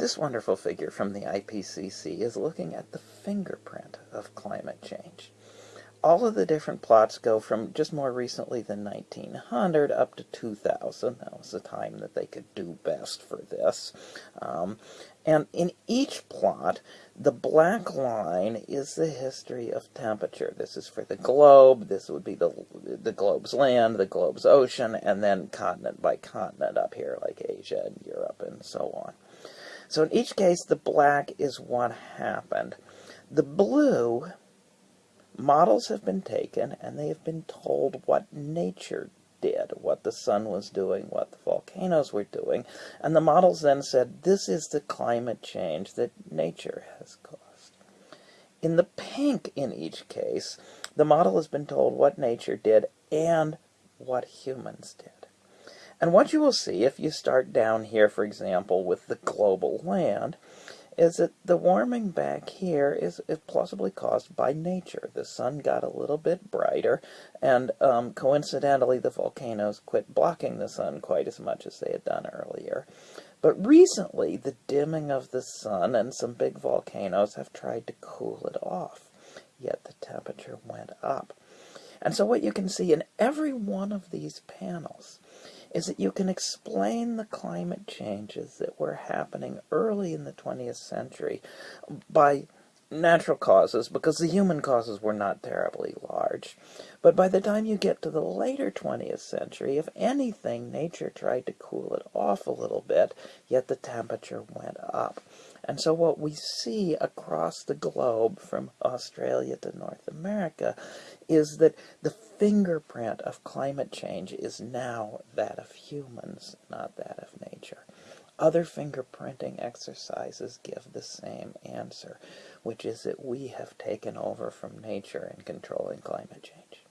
This wonderful figure from the IPCC is looking at the fingerprint of climate change. All of the different plots go from just more recently than 1900 up to 2000. That was the time that they could do best for this. Um, and in each plot, the black line is the history of temperature. This is for the globe. This would be the, the globe's land, the globe's ocean, and then continent by continent up here, like Asia and Europe and so on. So in each case, the black is what happened. The blue, models have been taken and they have been told what nature did, what the sun was doing, what the volcanoes were doing, and the models then said, this is the climate change that nature has caused. In the pink in each case, the model has been told what nature did and what humans did. And what you will see if you start down here, for example, with the global land, is that the warming back here is, is plausibly caused by nature. The sun got a little bit brighter, and um, coincidentally, the volcanoes quit blocking the sun quite as much as they had done earlier. But recently, the dimming of the sun and some big volcanoes have tried to cool it off, yet the temperature went up. And so what you can see in every one of these panels is that you can explain the climate changes that were happening early in the 20th century by natural causes because the human causes were not terribly large. But by the time you get to the later 20th century, if anything, nature tried to cool it off a little bit, yet the temperature went up. And so what we see across the globe from Australia to North America is that the fingerprint of climate change is now that of humans, not that of nature. Other fingerprinting exercises give the same answer, which is that we have taken over from nature in controlling climate change.